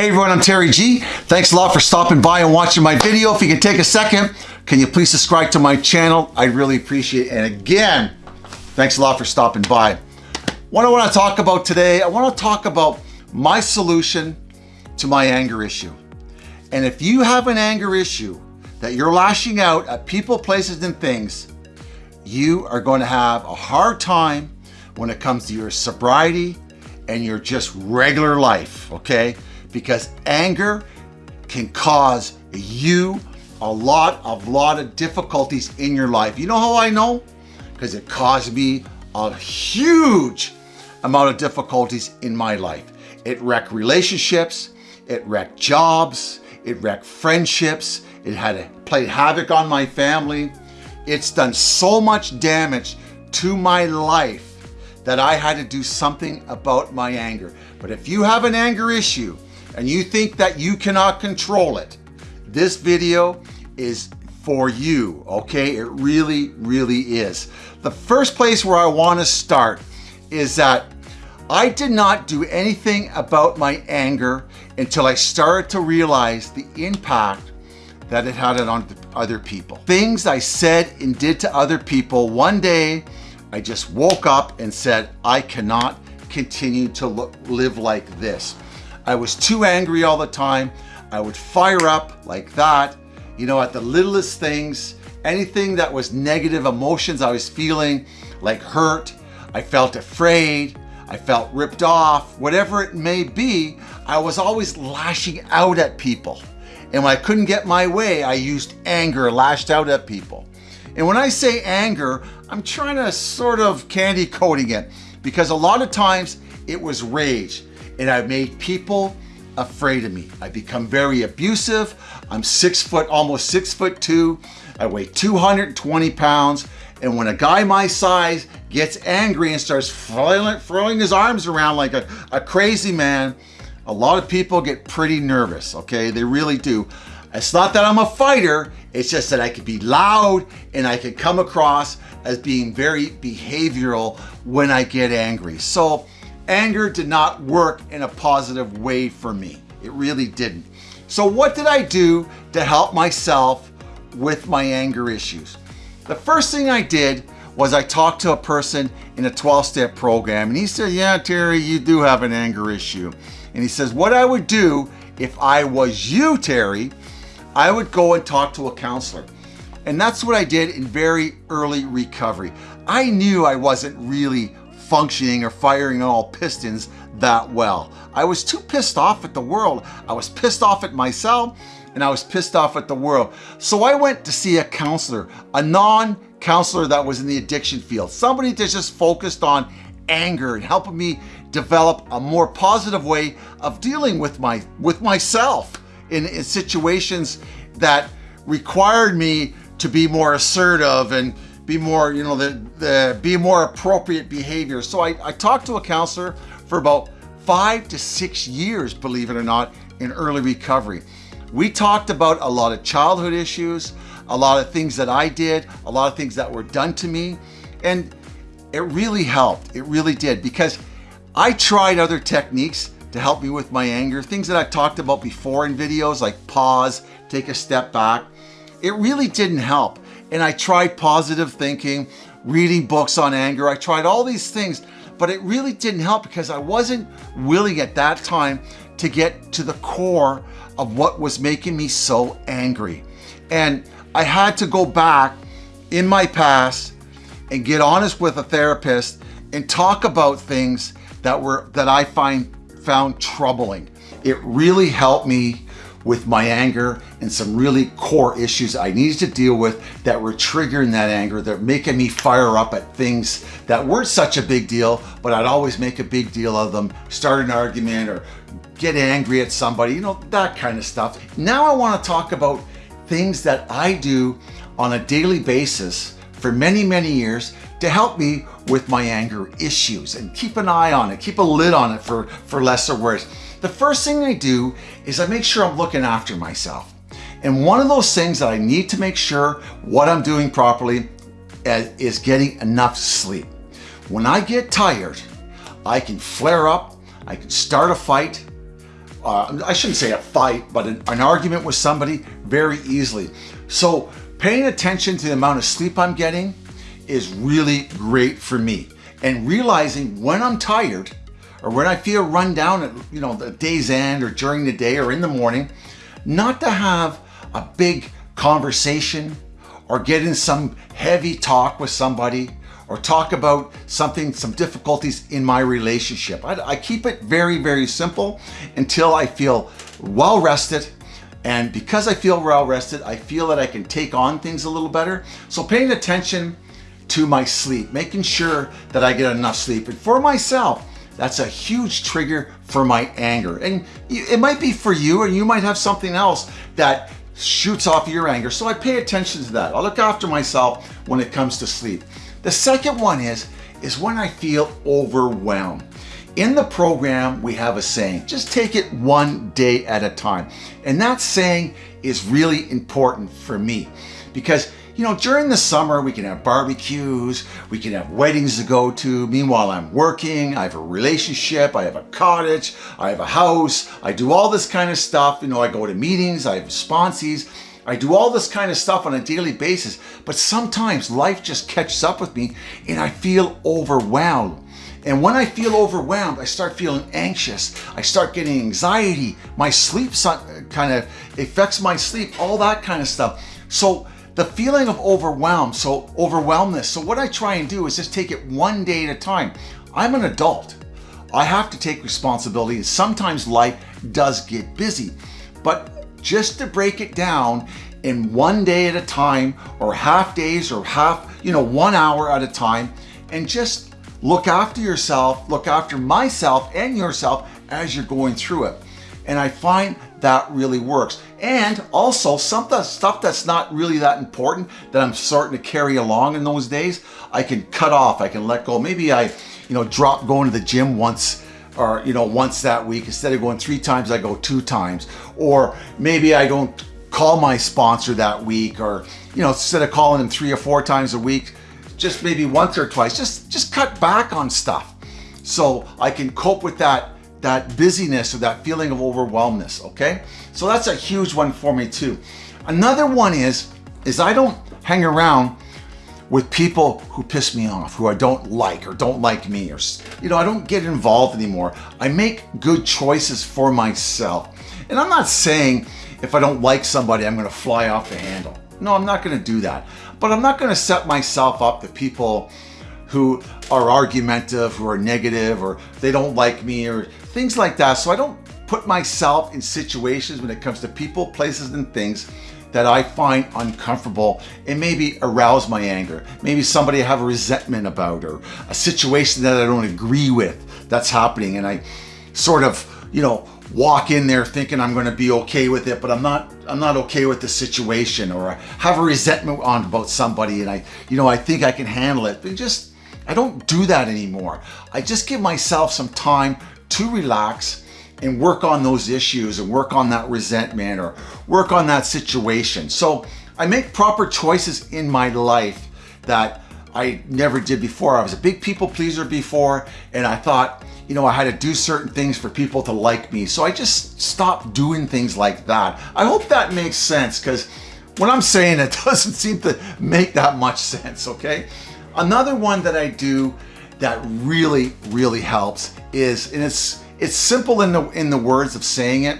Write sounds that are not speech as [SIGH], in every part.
Hey everyone, I'm Terry G. Thanks a lot for stopping by and watching my video. If you can take a second, can you please subscribe to my channel? I'd really appreciate it. And again, thanks a lot for stopping by. What I want to talk about today, I want to talk about my solution to my anger issue. And if you have an anger issue that you're lashing out at people, places, and things, you are going to have a hard time when it comes to your sobriety and your just regular life, okay? Because anger can cause you a lot of lot of difficulties in your life. You know how I know? Because it caused me a huge amount of difficulties in my life. It wrecked relationships, it wrecked jobs, it wrecked friendships, it had played havoc on my family. It's done so much damage to my life that I had to do something about my anger. But if you have an anger issue and you think that you cannot control it, this video is for you, okay? It really, really is. The first place where I wanna start is that I did not do anything about my anger until I started to realize the impact that it had on other people. Things I said and did to other people one day I just woke up and said, I cannot continue to look, live like this. I was too angry all the time. I would fire up like that, you know, at the littlest things, anything that was negative emotions I was feeling, like hurt, I felt afraid, I felt ripped off, whatever it may be, I was always lashing out at people. And when I couldn't get my way, I used anger, lashed out at people. And when I say anger, I'm trying to sort of candy coating it because a lot of times it was rage and I've made people afraid of me. I become very abusive. I'm six foot, almost six foot two. I weigh 220 pounds. And when a guy my size gets angry and starts throwing, throwing his arms around like a, a crazy man, a lot of people get pretty nervous, okay? They really do. It's not that I'm a fighter, it's just that I can be loud and I can come across as being very behavioral when I get angry. So anger did not work in a positive way for me. It really didn't. So what did I do to help myself with my anger issues? The first thing I did was I talked to a person in a 12-step program and he said, yeah, Terry, you do have an anger issue. And he says, what I would do if I was you, Terry, I would go and talk to a counselor. And that's what I did in very early recovery. I knew I wasn't really functioning or firing all pistons that well. I was too pissed off at the world. I was pissed off at myself and I was pissed off at the world. So I went to see a counselor, a non-counselor that was in the addiction field, somebody that just focused on anger and helping me develop a more positive way of dealing with my with myself in, in situations that required me to be more assertive and be more, you know, the, the be more appropriate behavior. So I, I talked to a counselor for about five to six years, believe it or not, in early recovery. We talked about a lot of childhood issues, a lot of things that I did, a lot of things that were done to me. And it really helped. It really did because I tried other techniques to help me with my anger. Things that I've talked about before in videos like pause, take a step back. It really didn't help. And I tried positive thinking, reading books on anger. I tried all these things, but it really didn't help because I wasn't willing at that time to get to the core of what was making me so angry. And I had to go back in my past and get honest with a therapist and talk about things that were that I find found troubling. It really helped me with my anger and some really core issues I needed to deal with that were triggering that anger, that making me fire up at things that weren't such a big deal, but I'd always make a big deal of them, start an argument or get angry at somebody, you know, that kind of stuff. Now I want to talk about things that I do on a daily basis for many, many years to help me with my anger issues and keep an eye on it, keep a lid on it for, for lesser words. The first thing I do is I make sure I'm looking after myself. And one of those things that I need to make sure what I'm doing properly is getting enough sleep. When I get tired, I can flare up, I can start a fight, uh, I shouldn't say a fight, but an, an argument with somebody very easily. So paying attention to the amount of sleep I'm getting is really great for me. And realizing when I'm tired or when I feel run down at you know the day's end or during the day or in the morning, not to have a big conversation or get in some heavy talk with somebody or talk about something, some difficulties in my relationship. I, I keep it very, very simple until I feel well rested. And because I feel well rested, I feel that I can take on things a little better. So paying attention to my sleep, making sure that I get enough sleep. And for myself, that's a huge trigger for my anger. And it might be for you, and you might have something else that shoots off your anger. So I pay attention to that. I look after myself when it comes to sleep. The second one is, is when I feel overwhelmed. In the program, we have a saying, just take it one day at a time. And that saying is really important for me because you know, during the summer, we can have barbecues, we can have weddings to go to. Meanwhile, I'm working, I have a relationship, I have a cottage, I have a house, I do all this kind of stuff. You know, I go to meetings, I have sponsees, I do all this kind of stuff on a daily basis, but sometimes life just catches up with me and I feel overwhelmed. And when I feel overwhelmed, I start feeling anxious. I start getting anxiety. My sleep kind of affects my sleep, all that kind of stuff. So the feeling of overwhelm, so overwhelmness. So what I try and do is just take it one day at a time. I'm an adult. I have to take responsibility sometimes life does get busy. But just to break it down in one day at a time or half days or half, you know, one hour at a time and just look after yourself, look after myself and yourself as you're going through it. And I find that really works. And also some stuff that's not really that important that I'm starting to carry along in those days, I can cut off, I can let go. Maybe I, you know, drop going to the gym once or you know once that week. Instead of going three times I go two times. Or maybe I don't call my sponsor that week or you know instead of calling him three or four times a week just maybe once or twice just just cut back on stuff. So I can cope with that that busyness or that feeling of overwhelmness okay so that's a huge one for me too another one is is I don't hang around with people who piss me off, who I don't like or don't like me or, you know, I don't get involved anymore. I make good choices for myself. And I'm not saying if I don't like somebody, I'm gonna fly off the handle. No, I'm not gonna do that. But I'm not gonna set myself up to people who are argumentative, who are negative, or they don't like me or things like that. So I don't put myself in situations when it comes to people, places, and things that I find uncomfortable and maybe arouse my anger. Maybe somebody I have a resentment about or a situation that I don't agree with that's happening and I sort of, you know, walk in there thinking I'm going to be okay with it, but I'm not I'm not okay with the situation or I have a resentment on about somebody and I, you know, I think I can handle it. But just I don't do that anymore. I just give myself some time to relax and work on those issues and work on that resentment or work on that situation. So I make proper choices in my life that I never did before. I was a big people pleaser before and I thought, you know, I had to do certain things for people to like me. So I just stopped doing things like that. I hope that makes sense because when I'm saying it [LAUGHS] doesn't seem to make that much sense, okay? Another one that I do that really, really helps is, and it's it's simple in the, in the words of saying it,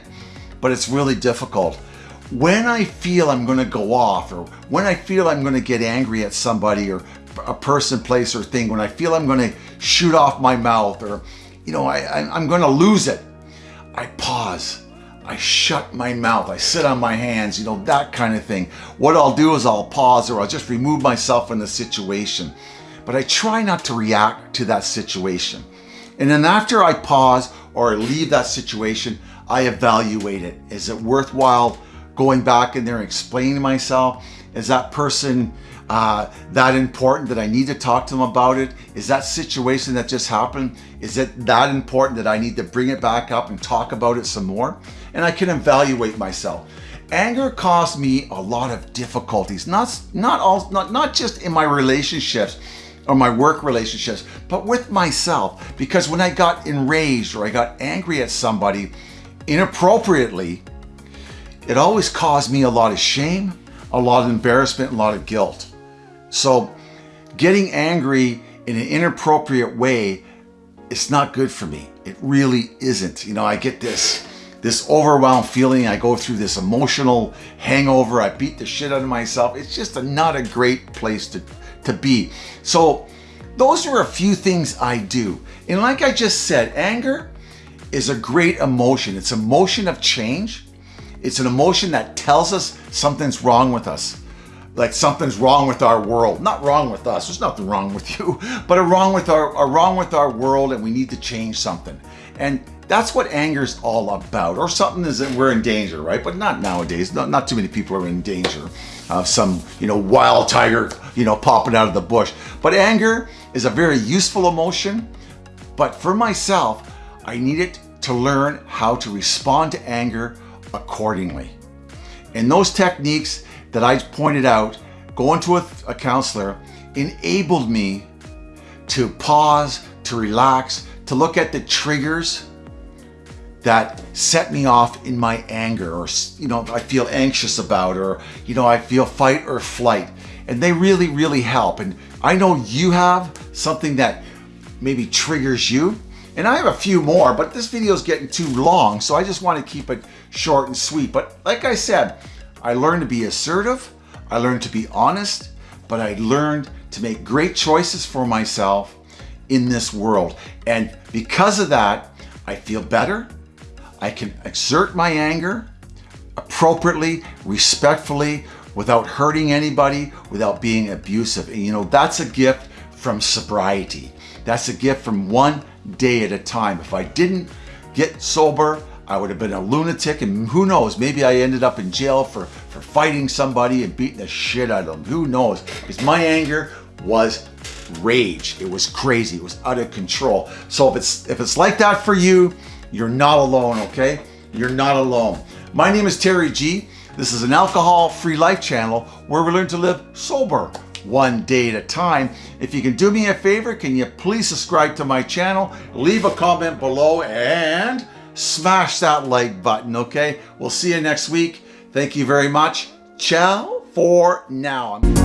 but it's really difficult. When I feel I'm gonna go off or when I feel I'm gonna get angry at somebody or a person, place, or thing, when I feel I'm gonna shoot off my mouth or, you know, I, I'm gonna lose it, I pause. I shut my mouth, I sit on my hands, you know, that kind of thing. What I'll do is I'll pause or I'll just remove myself from the situation. But I try not to react to that situation. And then after I pause or leave that situation, I evaluate it. Is it worthwhile going back in there and explaining myself? Is that person uh, that important that I need to talk to them about it? Is that situation that just happened, is it that important that I need to bring it back up and talk about it some more? And I can evaluate myself. Anger caused me a lot of difficulties, not, not, all, not, not just in my relationships, or my work relationships, but with myself. Because when I got enraged or I got angry at somebody, inappropriately, it always caused me a lot of shame, a lot of embarrassment, a lot of guilt. So getting angry in an inappropriate way, it's not good for me. It really isn't. You know, I get this this overwhelmed feeling. I go through this emotional hangover. I beat the shit out of myself. It's just a, not a great place to, to be. So those are a few things I do. And like I just said, anger is a great emotion. It's an emotion of change. It's an emotion that tells us something's wrong with us. Like something's wrong with our world. Not wrong with us. There's nothing wrong with you, [LAUGHS] but a wrong with our a wrong with our world and we need to change something. And that's what anger is all about. Or something is that we're in danger, right? But not nowadays. Not, not too many people are in danger of some, you know, wild tiger, you know, popping out of the bush. But anger is a very useful emotion. But for myself, I needed to learn how to respond to anger accordingly. And those techniques that I pointed out, going to a, a counselor, enabled me to pause, to relax, to look at the triggers that set me off in my anger or, you know, I feel anxious about or, you know, I feel fight or flight. And they really, really help. And I know you have something that maybe triggers you. And I have a few more, but this video is getting too long, so I just want to keep it short and sweet. But like I said, I learned to be assertive, I learned to be honest, but I learned to make great choices for myself in this world. And because of that, I feel better, I can exert my anger appropriately, respectfully, without hurting anybody, without being abusive. And you know, that's a gift from sobriety. That's a gift from one day at a time. If I didn't get sober, I would have been a lunatic and who knows, maybe I ended up in jail for, for fighting somebody and beating the shit out of them. Who knows? Because my anger was rage. It was crazy. It was out of control. So if it's if it's like that for you, you're not alone, okay? You're not alone. My name is Terry G. This is an alcohol-free life channel where we learn to live sober one day at a time. If you can do me a favor, can you please subscribe to my channel, leave a comment below, and smash that like button, okay? We'll see you next week. Thank you very much. Ciao for now.